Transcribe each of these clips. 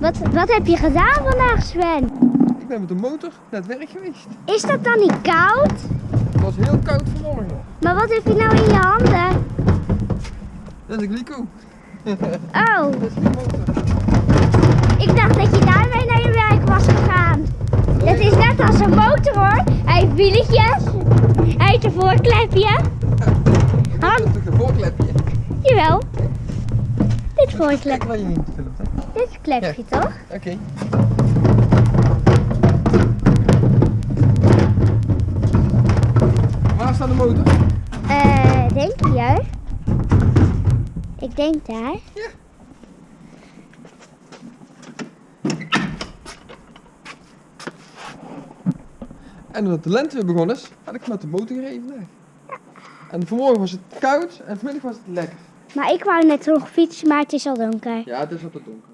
Wat, wat heb je gedaan vandaag, Sven? Ik ben met de motor naar het werk geweest. Is dat dan niet koud? Het was heel koud vanmorgen. Maar wat heb je nou in je handen? Dat is een glico. Oh, Dat is die motor. ik dacht dat je daarmee naar je werk was gegaan. Het is net als een motor hoor. Hij heeft wieletjes. Hij heeft een voorklepje. Dat is een voorklepje? Jawel. Dit voorklepje. Dit klepje toch? Oké. Waar staat de motor? Eh, denk je? Ik denk daar. Ja. En omdat de lente weer begonnen is, had ik met de motor gereden vandaag. En vanmorgen was het koud en vanmiddag was het lekker. Maar ik wou net nog fietsen, maar het is al donker. Ja, het is wat te donker.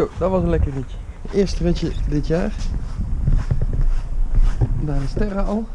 Zo, dat was een lekker ritje. Eerste ritje dit jaar. Daar de sterren al.